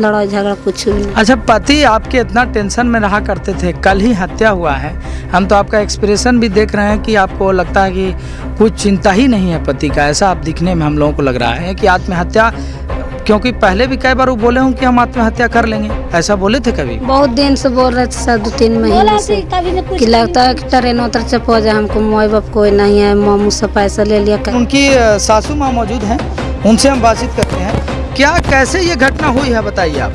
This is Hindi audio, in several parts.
लड़ाई झगड़ा कुछ भी नहीं। अच्छा पति आपके इतना टेंशन में रहा करते थे कल ही हत्या हुआ है। हम तो आपका एक्सप्रेशन भी देख रहे हैं कि आपको लगता है कि कुछ चिंता ही नहीं है पति का। ऐसा आप दिखने में हम लोगों को लग रहा है कि आत्महत्या क्योंकि पहले भी कई बार वो बोले हूँ कि हम आत्महत्या कर लेंगे। ऐसा बोले थे कभी? बहुत दिन से बोल रहे थे सर दो तीन महीने से। कि लगता है कि ट्रेन उतर से जाए हमको माई बाप कोई नहीं है मामू से पैसा ले लिया। कर उनकी सासू माँ मौजूद हैं उनसे हम बातचीत करते हैं। क्या कैसे ये घटना हुई है बताइए आप।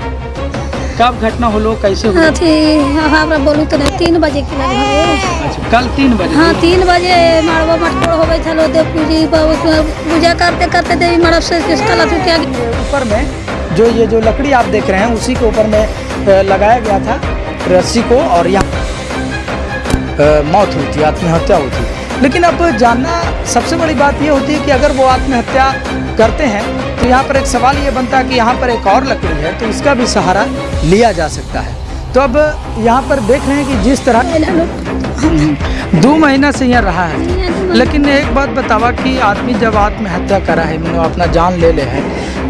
कब घटना हो कैसे हुई अथी हमरा बोलू तो नहीं तीन बजे के लगभग अच्छा कल तीन बजे? हाँ तीन बजे मड़बो मटकोड़ होवे छलो देव पूजी उसमें पूजा करते करते देवी मड़ब से अथी क्या ऊपर में जो ये जो लकड़ी आप देख रहे हैं उसी के ऊपर में लगाया गया था रस्सी को और यहाँ मौत हुई थी आत्महत्या हुई थी। लेकिन अब जानना सबसे बड़ी बात ये होती है कि अगर वो आत्महत्या करते हैं तो यहाँ पर एक सवाल ये बनता है कि यहाँ पर एक और लकड़ी है तो इसका भी सहारा लिया जा सकता है। तो अब यहाँ पर देख रहे हैं कि जिस तरह दो महीना से यहाँ रहा है, लेकिन एक बात बतावा कि आदमी जब आत्महत्या करा है अपना जान ले ले है।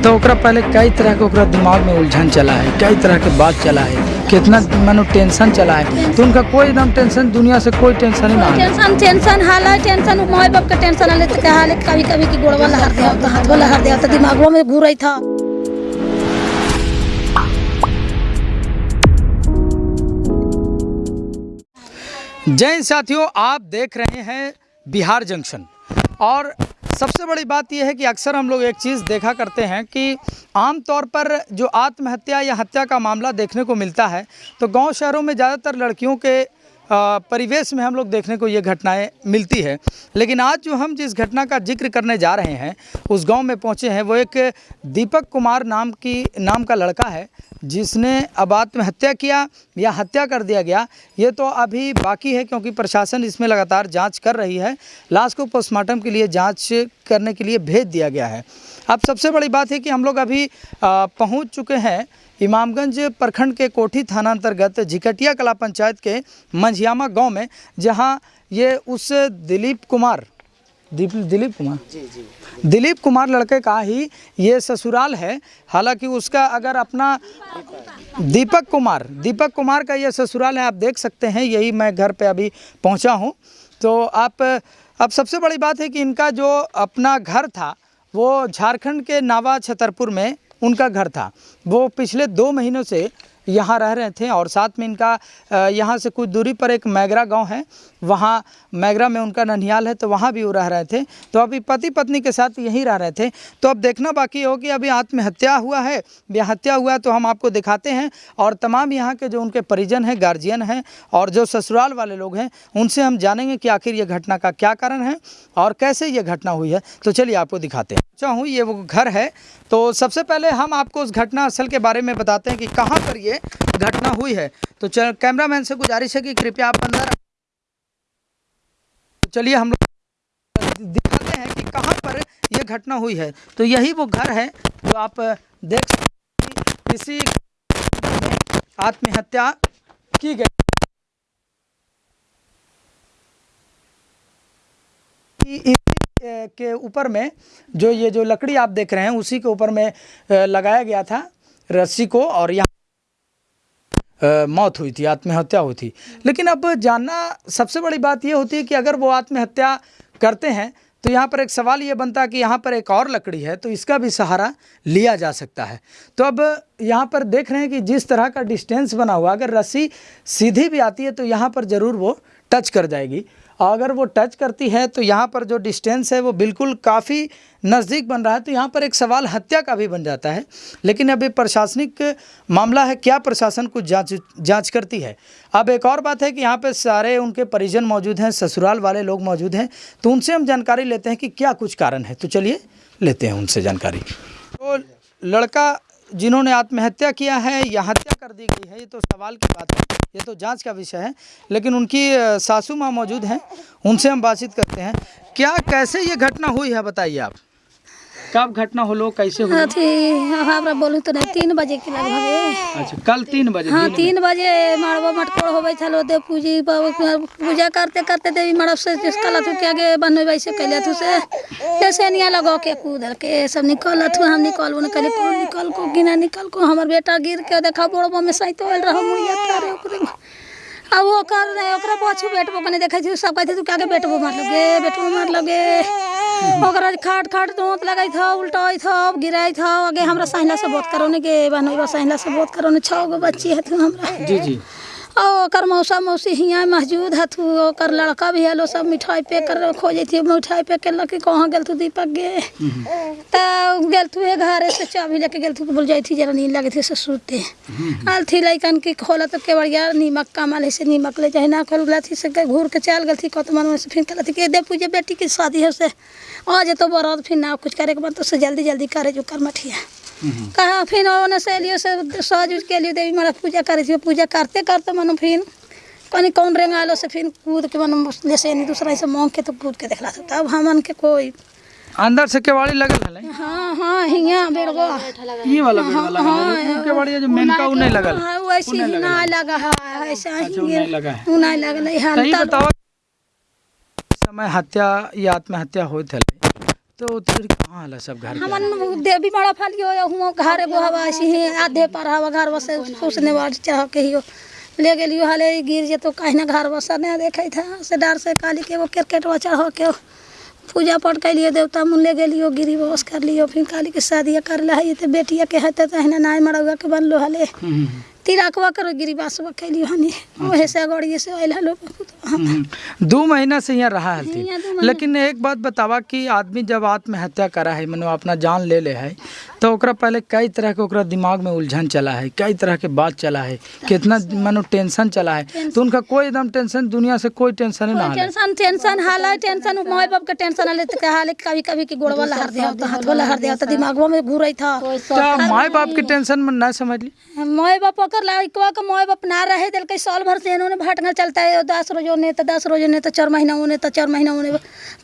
तो ओकरा पहले कई तरह के ओकरा दिमाग में उलझन चला है कई तरह के बात चला है कितना मानो टेंशन चला है। तो उनका कोई एकदम टेंशन दुनिया से कोई टेंशन ही ना टेंशन टेंशन हाल है टेंशन माई बाप का टेंशन हाल है हाल है कभी कभी की गोड़वा लहर दिया तो हाथवा लहर दिया तो दिमागों में घूर रही था। जय साथियों आप देख रहे हैं बिहार जंक्शन और सबसे बड़ी बात यह है कि अक्सर हम लोग एक चीज़ देखा करते हैं कि आम तौर पर जो आत्महत्या या हत्या का मामला देखने को मिलता है तो गाँव शहरों में ज़्यादातर लड़कियों के परिवेश में हम लोग देखने को ये घटनाएँ मिलती है। लेकिन आज जो हम जिस घटना का ज़िक्र करने जा रहे हैं, उस गाँव में पहुँचे हैं, वो एक दीपक कुमार नाम की, नाम का लड़का है, जिसने अब आत्महत्या किया या हत्या कर दिया गया। ये तो अभी बाकी है क्योंकि प्रशासन इसमें लगातार जाँच कर रही है। लाश को पोस्टमार्टम के लिए जाँच करने के लिए भेज दिया गया है। अब सबसे बड़ी बात है कि हम लोग अभी पहुँच चुके हैं इमामगंज प्रखंड के कोठी थाना अंतर्गत झिकटिया कला पंचायत के मंझियामा गाँव में जहाँ ये उस दिलीप कुमार दीप दिलीप कुमार? जी जी। दिलीप कुमार लड़के का ही ये ससुराल है। हालाँकि उसका अगर अपना दीपक कुमार दीपक कुमार का ये ससुराल है आप देख सकते हैं यही मैं घर पे अभी पहुँचा हूँ। तो आप अब सबसे बड़ी बात है कि इनका जो अपना घर था वो झारखंड के नावा छतरपुर में उनका घर था। वो पिछले दो महीनों से यहाँ रह रहे थे और साथ में इनका यहाँ से कुछ दूरी पर एक मैगरा गाँव है। वहाँ मैगरा में उनका ननिहाल है तो वहाँ भी वो रह रहे थे। तो अभी पति पत्नी के साथ यहीं रह रहे थे। तो अब देखना बाकी हो कि अभी आत्महत्या हुआ है। या हत्या हुआ है तो हम आपको दिखाते हैं। और तमाम यहाँ के जो उनके परिजन हैं, गार्जियन हैं, और जो ससुराल वाले लोग हैं, उनसे हम जानेंगे कि आखिर ये घटना का क्या कारण है और कैसे ये घटना हुई है। तो चलिए आपको दिखाते हैं। चाहूँ ये वो घर है। तो सबसे पहले हम आपको उस घटना असल के बारे में बताते हैं कि कहाँ पर ये घटना हुई है। तो कैमरामैन से गुजारिश है कि कृपया आप अंदर तो चलिए हम लोग दिखाते हैं कि कहाँ पर ये घटना हुई है। तो यही वो घर है जो आप देख सकते हैं इसी आत्महत्या की गई। इसी के ऊपर में जो ये जो लकड़ी आप देख रहे हैं, उसी के ऊपर में लगाया गया था रस्सी को और यहाँ मौत हुई थी, आत्महत्या हुई थी। लेकिन अब जानना सबसे बड़ी बात ये होती है कि अगर वो आत्महत्या करते हैं तो यहाँ पर एक सवाल ये बनता है कि यहाँ पर एक और लकड़ी है तो इसका भी सहारा लिया जा सकता है। तो अब यहाँ पर देख रहे हैं कि जिस तरह का डिस्टेंस बना हुआ, अगर रस्सी सीधी भी आती है तो यहाँ पर ज़रूर वो टच कर जाएगी। अगर वो टच करती है तो यहाँ पर जो डिस्टेंस है, वो बिल्कुल काफ़ी नज़दीक बन रहा है। तो यहाँ पर एक सवाल हत्या का भी बन जाता है। लेकिन अभी प्रशासनिक मामला है, क्या प्रशासन कुछ जाँच जाँच करती है? अब एक और बात है कि यहाँ पे सारे उनके परिजन मौजूद हैं, ससुराल वाले लोग मौजूद हैं। तो उनसे हम जानकारी लेते हैं कि क्या कुछ कारण है। तो चलिए लेते हैं उनसे जानकारी। तो लड़का जिन्होंने आत्महत्या किया है, या हत्या कर दी गई है, ये तो सवाल की बात है। ये तो जाँच का विषय है, लेकिन उनकी सासू माँ मौजूद हैं, उनसे हम बातचीत करते हैं। क्या, कैसे ये घटना हुई है, बताइए आप। कब घटना होलो कैसे अथी हमरा बोलू तो नहीं तीन बजे के लगभग अच्छा कल तीन बजे हाँ तीन बजे मड़वा मटकोर होवे छलो देव पूजी पूजा करते करते देवी मड़व से जिसका लथु के आगे बनवे वैसे कैले थु से? जैसे निया लगो के कूदल के सब निकल थु हम निकल ने कहले कौन निकल को गिना निकल को हमर बेटा गिर के देखा बोड़बो में सहित होल रहो मुड़िया तारे ओकरे अब वो कर रहे ओकरा पाछू बेटबो कने देखै छी सब कहै तू काके बेटबो मार लगे बेटबो मार लगे ओकरा खाट खाट दोंत लगाई था उल्टाई था गिराइ था आगे हमरा सहिला से बात करो ने के बनोइबा सहिला से बात करो ने छह गो बच्ची है तू हमरा। जी जी। और मौसा मौसी हियाँ मौजूद हथु। ओकर लड़का भी हलो सब मिठाई पे कर खोजे थी मिठाई पे कर लकी कहाँ गेल तू दीपक गे? तो गेल तू घरे से चाबी लेके गेल तू बोल जाई थी जरा नींद लगे थी से सूते आल थी लइकन की खोला तो केवड़िया नीमक कमाल से नीमक ले जाए ना खोल थी से घूर के चल गल थी कत मन में से फिर कहला थी के दे पूजे बेटी की शादी है से आज तो बरात फिर ना कुछ करे के बाद तो जल्दी जल्दी करे जो कर मठिया कहा? फिर ओने से लियो से सज उज के लिए देवी मारा पूजा करे थी पूजा करते करते मनो फिर कनी कौन रेंग आलो से फिर कूद के मन ले से नहीं दूसरा से मांग के तो कूद के देखला था तब हमन के कोई अंदर से केवाड़ी लगल हले हाँ हाँ हिया बेड़वा ये वाला बेड वाला है केवाड़ी जो मेन का उ नहीं लगल? हाँ वैसे ही ना लगा है ऐसा ही अच्छा, उ नहीं लगा है। उ नहीं लगल है हम तब बताओ समय हत्या या आत्महत्या होत हले तो तेरी कहाँ हला सब घर हमन देवी मारा फालियो हुआ घर एगो हवा ऐसे ही आधे पर हवा घर बसे उसने बार चाह के ही ले गेलियो हाले गिर जे तो कहीं ना घर बसा नहीं देखे था। से डर से काली के एगो क्रिकेट चढ़ के पूजा पाठ कैलियो देवता मुन ले गेलियो गिरी बस कर लियो। फिर काली के शादी कर ला है तो बेटिया के हते तो हिना नाय मरौआ के बनलो हाले। हम्म, तिराकवा करो गिरी बासवा कैलियो हनी ओहे से गड़िए से आइल हलो हम्म। दो महीना से यहाँ रहा महीना। लेकिन एक बात बतावा कि आदमी जब आत्महत्या करा है मनो अपना जान ले ले है तो ओकरा पहले कई तरह के ओकरा दिमाग में उलझन चला है कई तरह के बात चला है कितना मनो टेंशन चला है तो उनका कोई एकदम टेंशन दुनिया से कोई टेंशन ही ना टेंशन टेंशन हाल है टेंशन माई बाप के टेंशन हाल तो हाल कभी कभी की गोड़वा लहर दे तो हाथ लहर दे तो दिमागवा में घूरई था। तो माए बाप की टेंशन में ना समझ ली? माई बाप ओकर लड़कवा के माई बाप ना रहे दिल के साल भर से इन्होंने भटकल चलता है दस रोजो ने तो दस रोजो ने तो चार महीना होने तो चार महीना होने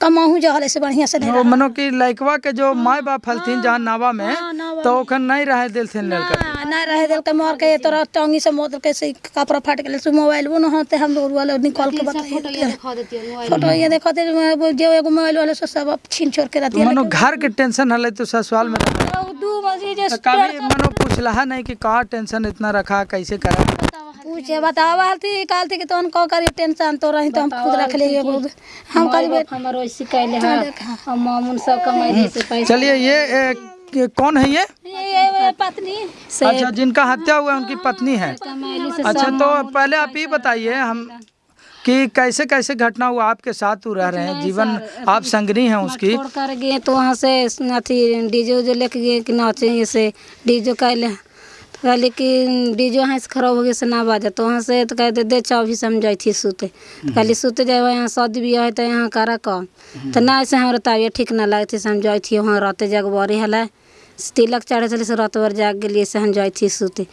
कमाहू जो हले से बढ़िया से मनो कि लड़कवा के जो माए बाप हलथिन जहाँ नावा में नावा तो ओखन नहीं रहे दिल से लड़का। ना रहे दिल के मार के तोरा टांगी से मोद के से कपड़ा फाट गेल से मोबाइल वो न होते हम लोग वाले निकाल के बताइए। फ़ोटो ये देखो दे जो एगो मोबाइल वाले से सब छीन छोड़ के रहती है। मनो घर के टेंशन हले तो ससुराल में दू बजे जे कभी मनो पूछला नहीं कि कहाँ टेंशन इतना रखा कैसे करा? पूछे बतावा थी काल थी कि तोन को करी टेंशन तो रही तो हम खुद रख लिए हम करी हमर हम मामून सब कमाई से पैसा चलिए ये के- कौन है ये? पत्नी अच्छा जिनका हत्या हुआ है उनकी पत्नी है। अच्छा तो पहले आप ये बताइए हम कि कैसे कैसे घटना हुआ? आपके साथ वो रह रहे हैं जीवन आप संगनी हैं उसकी। छोड़ कर गए तो वहाँ से अथी डीजे उजे लेके गए कि नाचे से डीजे कैले तो कहली कि डीजे वहाँ से खराब हो गया से ना बाजा तो वहाँ से तो कहते दे चाबी से हम जाइ थी सूते। तो कहली सूते जाए यहाँ शादी बियाह है तो यहाँ करा कम। तो ना ऐसे हमारा तबियत ठीक ना लगती से हम जाइ थी वहाँ रहते जगबरी हला। तिलक चढ़े छले से रात भर जाग गेलिए से हम जाइ थी सूते।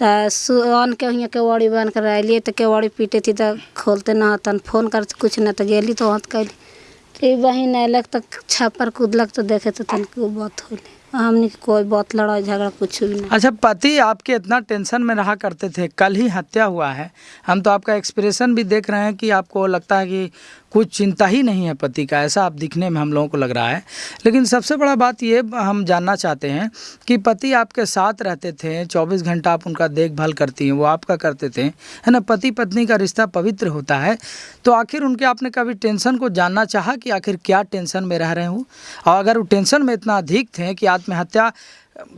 तो सु अन के हियाँ केवाड़ी बन कर अलिए तो केवाड़ी पीटे थी तो खोलते ना तन फ़ोन कर कुछ ना तो गेली तो वहाँ तो कैली बहिन अयलक तो छप्पर कूदलक तो देखे तो तनिक बात होले हमने कोई बहुत लड़ाई झगड़ा कुछ भी नहीं। अच्छा पति आपके इतना टेंशन में रहा करते थे, कल ही हत्या हुआ है। हम तो आपका एक्सप्रेशन भी देख रहे हैं कि आपको लगता है कि कुछ चिंता ही नहीं है पति का, ऐसा आप दिखने में हम लोगों को लग रहा है। लेकिन सबसे बड़ा बात ये हम जानना चाहते हैं कि पति आपके साथ रहते थे 24 घंटा आप उनका देखभाल करती हैं, वो आपका करते थे, है ना? पति पत्नी का रिश्ता पवित्र होता है। तो आखिर उनके आपने कभी टेंशन को जानना चाहा कि आखिर क्या टेंशन में रह रहे हूँ? और अगर वो टेंशन में इतना अधिक थे कि आत्महत्या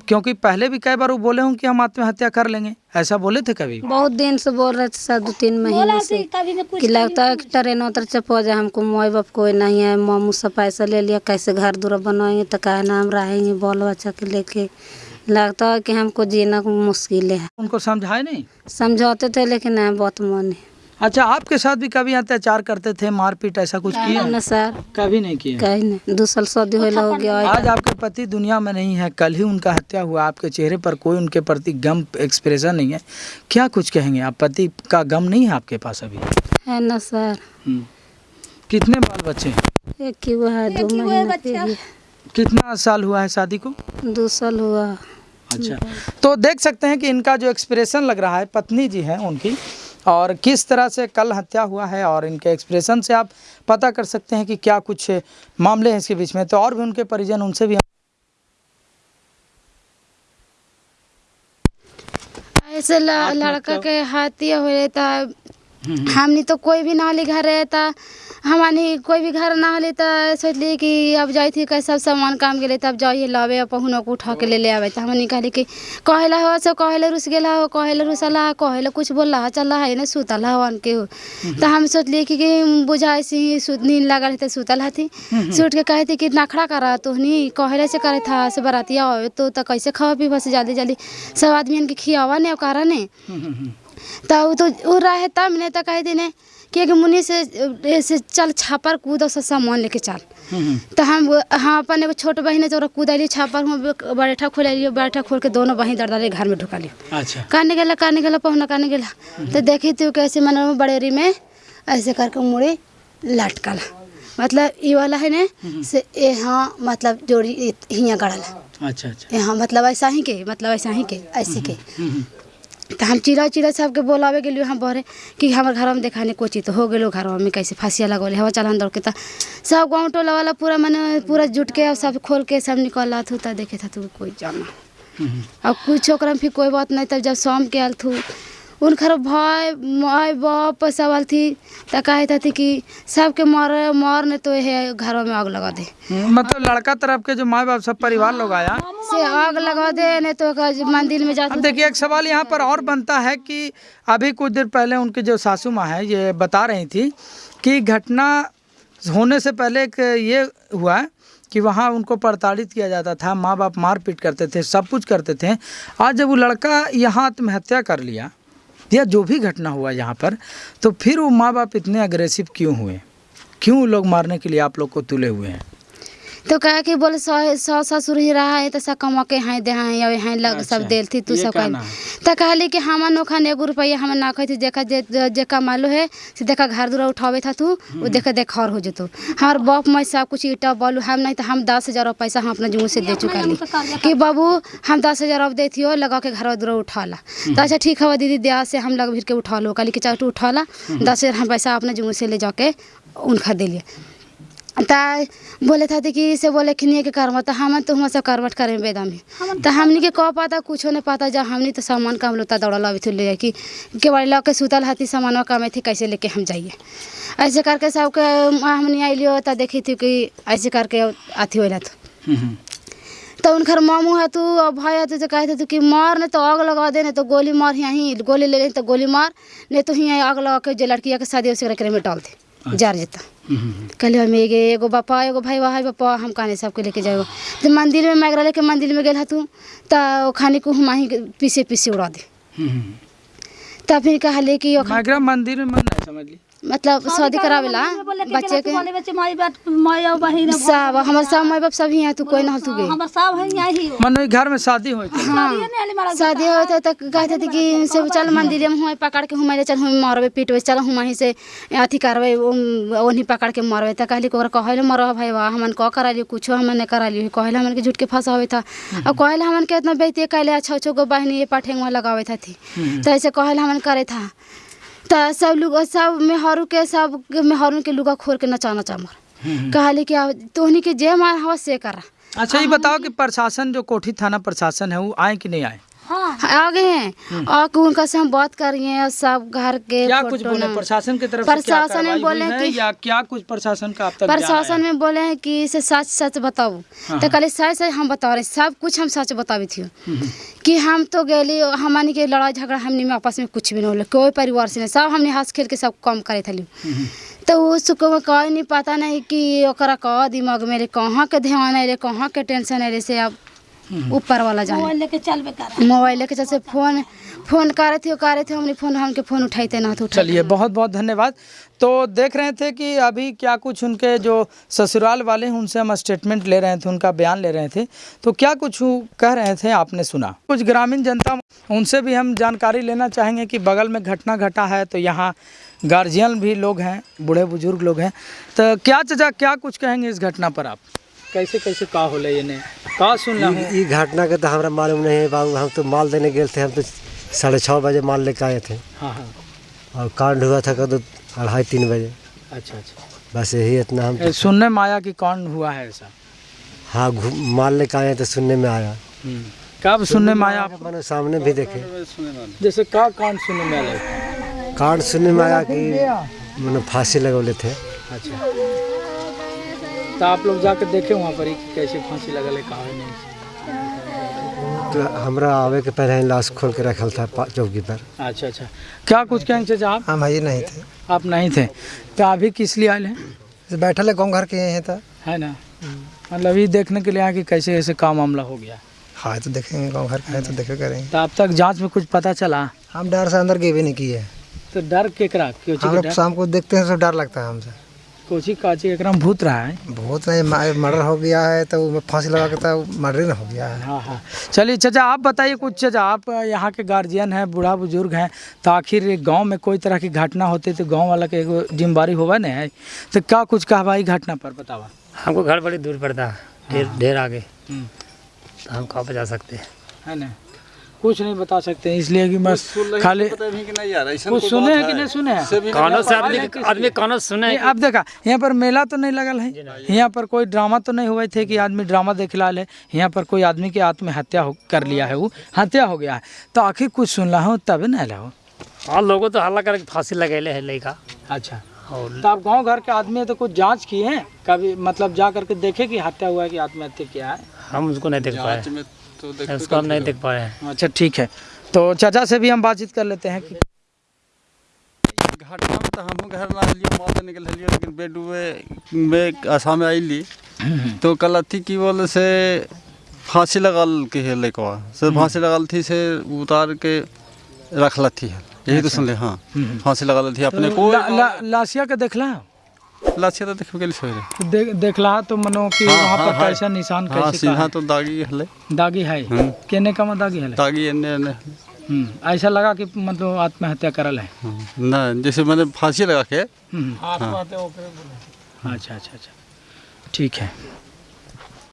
क्योंकि पहले भी कई बार वो बोले हूँ कि हम आत्महत्या कर लेंगे। ऐसा बोले थे कभी? बहुत दिन से बोल रहे थे सर दो तीन महीने से कि लगता है कि ट्रेन उतर चप हो जाए हमको माई बाप कोई नहीं है मामू से पैसा ले लिया कैसे घर दूर बनाएँगे तो कहे ना हम रहेंगे बाल बच्चा के लेके। लगता है कि हमको जीना मुश्किल है। उनको समझाए नहीं? समझाते थे लेकिन बहुत मन है। अच्छा आपके साथ भी कभी अत्याचार करते थे मारपीट ऐसा कुछ किया? ना सर। कभी नहीं किया? कहीं नहीं। दो साल शादी हो गया आज आपके पति दुनिया में नहीं है कल ही उनका हत्या हुआ आपके चेहरे पर कोई उनके प्रति गम एक्सप्रेशन नहीं है। क्या कुछ कहेंगे आप? पति का गम नहीं है आपके पास अभी? है ना सर। हम्म। कितने बाल बच्चे हैं? एक ही वो है दो महीना कितना साल हुआ है शादी को? दो साल हुआ। अच्छा। तो देख सकते हैं कि इनका जो एक्सप्रेशन लग रहा है पत्नी जी हैं उनकी और किस तरह से कल हत्या हुआ है और इनके एक्सप्रेशन से आप पता कर सकते हैं कि क्या कुछ मामले हैं इसके बीच में। तो और भी उनके परिजन उनसे भी ऐसे लड़का के हत्या हो रहता हमनी तो कोई भी ना घर रहता। हमानी कोई भी घर ना होली तो सोचली कि अब जाई थी कैसा सामान काम गेले तब जाइए लावे पहुनो को उठा के ले ले आवे। तो हमनी कहली कि कहेला हो सब कहेला रुस गेला हो कहेला रुसला हो कहेला कुछ बोला हो चला है ना सुतल हवन के हो। तो हम सोचली कि, कि बुझाई सी सुत नींद लागल है तो सुतल हथी सुट के कहे थी कि नखड़ा करा तोहनी कहेला से करे था से बरातिया हो तो, तो कैसे खावा पीवा से जल्दी जल्दी सब आदमी के खियावा ने करा ने। तो तो उ रहे तब ने तो कह देने कि एक मुनि से ऐसे चल छापर कूद से सामान लेके चल। तो हम हाँ अपन एगो छोट बहिन है तो ओकरा कूदली छापर हम बैठा खोलियो बैठा खोल के दोनों बहन दर दर घर में ढुका लियो। अच्छा। कहने गेला काने गेला पहुना काने गेला। तो देखी तू कैसे मन बड़ेरी में ऐसे करके मुड़ी लटकल। मतलब ये वाला है ने से यहाँ मतलब जोड़ी हियाँ गड़ल। अच्छा अच्छा। यहाँ मतलब ऐसा ही के मतलब ऐसा ही के ऐसे के। तो हम चिड़ा चिड़ा सबके बोलावे लिए हम बहरे कि हमर घर में देखाने कोची तो हो गए घर में कैसे फांसिया लगौले हवा चलान दौड़ के तो सब गाँव टोला वाला पूरा मैंने पूरा जुट के और सब खोल के सब निकल थू तो देखे था तू कोई जाना और कुछ ओकरा में फिर कोई बात नहीं तब जब शाम के आल थू उनकर भाई माई बाप सब आल थी तो कहे थी कि सबके मर मर ने तो है घरों में आग लगा दे। मतलब लड़का तरफ़ के जो माँ बाप सब परिवार लोग आया। से आग लगा दे नहीं तो मंदिर में जाते अब देखिए एक सवाल यहाँ पर और बनता है कि अभी कुछ देर पहले उनकी जो सासू माँ है ये बता रही थी कि घटना होने से पहले एक ये हुआ कि वहाँ उनको प्रताड़ित किया जाता था माँ बाप मारपीट करते थे सब कुछ करते थे। आज जब वो लड़का यहाँ आत्महत्या कर लिया या जो भी घटना हुआ यहाँ पर तो फिर वो माँ बाप इतने अग्रेसिव क्यों हुए? क्यों लोग मारने के लिए आप लोग को तुले हुए हैं? तो कहे कि बोले सौ सौ ससुर ही रहा है तो सब कमा के हैं दे हैं या हैं लग सब देल थी तू सब कह। तो कहली कि हम नोखा एगो रुपया हम ना थी देखा जे जे कमालो है से देखा घर दूरा उठावे था तू वो देखा देख और हो जतो। हमार बाप मैं सब कुछ ईटा बालू हम नहीं तो हम दस हज़ार पैसा हम अपना जुमू से दे चुका ली। कि बाबू हम दस हज़ार अब देती हो लगा के घर दूरा उठा ला। तो अच्छा ठीक है दीदी दिया से हम लग भीर के उठा लो। कहली कि तू उठा ला दस हज़ार हम पैसा अपना जुमू से ले जाके उनका दिलिए ता बोले था कि से बोले खिनिए के करवा तो हम तो हम सब करवट करें बेदा में तो हमनी के कह पाता कुछो नहीं पाता जब हमनी तो सामान काम लोता दौड़ा अभी थे ले कि के सुतल हती सामान काम थी कैसे लेके हम जाइए। ऐसे करके सबके हमनी आइलियो तो देखी थी कि ऐसे करके अथी होला तो। तो उनकर मामू है तू और भाई है तू तो कहते तू कि मार नहीं तो आग लगा दे नहीं तो गोली मार यहीं गोली ले ले तो गोली मार नहीं तो यहीं आग लगा के जो लड़किया के शादी उसे करे में डाल दे जार जेता कहले हम एगे एगो बापा एगो भाई वहाँ बापा हम कहने सबके लेके जाए तो मंदिर में मैगरा लेके मंदिर में गल तू तो खाने को हम ही पीछे पीछे उड़ा दे तब फिर कहले कि मंदिर में मन नहीं समझ ली मतलब शादी करावेला बच्चे के। बच्चे माई बाप माई और बहिन सब हमार सब माई बाप सब ही हैं तू कोई ना तू गे हमर सब है यहाँ ही। मन घर में शादी हुई थी शादी होता तो कहते थे कि से चल मंदिर में हुआ पकड़ के हुआ चल हम मरबे पीटबे चल हम से अथी करबे ओनी पकड़ के मरबे तो कहली ओकरा कहले मर भाई वाह हमन कह करा लियो कुछो हमन नहीं करा लियो कहले हमन के झूठ के फंसावे था। और कहले हमन के इतना बेइज्जती कहले अच्छा अच्छा गो बहनी ये पाठेंग में लगावे था थी तो ऐसे कहले हमन करे था। तो सब लोग सब मेहरू के सब मेहरू के लुगा खोल के नचाना नचा मर कहली कि तोहनी के जे मान हवा से करा। अच्छा ये बताओ कि प्रशासन जो कोठी थाना प्रशासन है वो आए कि नहीं आए? आगे हैं। और उनका से हम बात कर रही हैं सब घर के क्या कुछ बोले? प्रशासन की तरफ़ प्रशासन में बोले कि- या क्या कुछ प्रशासन का प्रशासन में बोले हैं कि इसे सच सच बताओ। तो कहले सच सच हम बता रहे सब कुछ हम सच बतावे थी। कि हम तो गेली हमनी के लड़ाई झगड़ा हमनी में आपस में कुछ भी नहीं होले कोई परिवार से नहीं सब हमने हंस खेल के सब कम करे थे। तो उसको कह नहीं पता नहीं कि दिमाग में कहाँ के ध्यान है कहाँ के टेंशन है से अब ऊपर वाला जाने। मोबाइल लेके मोबाइल जैसे फ़ोन फ़ोन करे थे करे थे हमने फ़ोन हमके फ़ोन उठाते ना तो चलिए बहुत बहुत धन्यवाद। तो देख रहे थे कि अभी क्या कुछ उनके जो ससुराल वाले हैं उनसे हम स्टेटमेंट ले रहे थे उनका बयान ले रहे थे। तो क्या कुछ कह रहे थे आपने सुना? कुछ ग्रामीण जनता उनसे भी हम जानकारी लेना चाहेंगे कि बगल में घटना घटा है तो यहाँ गार्जियन भी लोग हैं बूढ़े बुज़ुर्ग लोग हैं। तो क्या चचा क्या कुछ कहेंगे इस घटना पर आप? कैसे कैसे का होले ये ने? का सुन ला ई ई घटना के तो हमरा मालूम नहीं है बाबू। हम तो माल देने गए थे हम तो साढ़े छः बजे माल लेके आए थे। हाँ हाँ। और कांड हुआ था कद अढ़ाई तीन बजे। अच्छा अच्छा। बस यही इतना हम सुनने में आया कि कौन हुआ है ऐसा? हाँ माल लेके आए तो सुनने में आया। कब सुनने में आया मैंने सामने भी देखे। जैसे का कांड सुनने में आया? कांड सुनने में आया कि मैंने फांसी लगौले थे। अच्छा। तो आप लोग जाकर देखे वहाँ पर ही कैसे फांसी लगल है कहा नहीं। तो हमरा आवे के पहले लाश खोल के रखल था चौकी पर। अच्छा अच्छा। क्या कुछ कहेंगे चाचा आप हम भाई नहीं थे। आप नहीं थे। तो अभी किस लिए आए हैं? बैठल है गाँव घर के हैं तो। है ना? मतलब ये देखने के लिए आए कि कैसे ऐसे काम मामला हो गया। हाँ तो देखेंगे गाँव घर के तो देखे करेंगे। तो अब तक जाँच में कुछ पता चला? हम डर से अंदर गए भी नहीं किए। तो डर केकरा? क्यों शाम को देखते हैं तो डर लगता है हमसे। कोची काची एकरा में भूत रहा है। भूत नहीं मर्डर हो गया है तो फांसी लगा के तो मर्डर हो गया है। हाँ हाँ। चलिए चाचा आप बताइए कुछ चाचा आप यहाँ के गार्जियन हैं बूढ़ा बुज़ुर्ग हैं तो आखिर गाँव में कोई तरह की घटना होती तो गाँव वाला के जिम्मेवारी होगा ना? है तो क्या कुछ कहवाई घटना पर बतावा? हमको घर बड़ी दूर पड़ता है। ढेर ढेर आगे। हम्म। तो हम कहाँ पे जा सकते? हैं है ना? कुछ नहीं बता सकते इसलिए कि बस खाली कुछ सुने हैं कि नहीं सुने हैं? कानों से आदमी आदमी कानों से सुने अब देखा यहाँ पर मेला तो नहीं लगल है? यहाँ पर कोई ड्रामा तो नहीं हुए थे कि आदमी ड्रामा देख ला। ले यहाँ पर कोई आदमी की आत्महत्या हो कर लिया है वो हत्या हो गया है। तो आखिर कुछ सुन रहा हूँ तब ना ला हाँ। लोगों तो हल्ला करके फांसी लगेले है लड़का। अच्छा। और तो आप गाँव घर के आदमी हैं तो कुछ जाँच किए हैं? कभी मतलब जा करके देखे कि हत्या हुआ है कि आत्महत्या किया है? हम उसको नहीं देख पाए। उसको हम नहीं देख। पाए हैं। अच्छा ठीक है। तो चाचा से भी हम बातचीत कर लेते हैं कि घटना में तो हम घर ना लियो माता निकल लियो लेकिन बेड में आसाम में आईली तो कल थी कि बोले से फांसी लगल के है लड़कवा से फांसी लगल थी से उतार के रख थी है। यही तो सुन ले हाँ। फांसी लगल थी अपने को। ला, ला, लाशिया के देखला लाशिया तो देख के सोए रहे देख देखला तो मनो कि हाँ, वहाँ हाँ, पर हाँ। कैसा निशान हाँ कैसे का सीधा तो दागी हले। दागी है? हम्म। केने का में दागी हले? दागी एने एने। हम्म, ऐसा लगा कि मतलब आत्महत्या करल है। हाँ, ना जैसे मैंने फांसी लगा के। हम्म। अच्छा अच्छा अच्छा। ठीक है।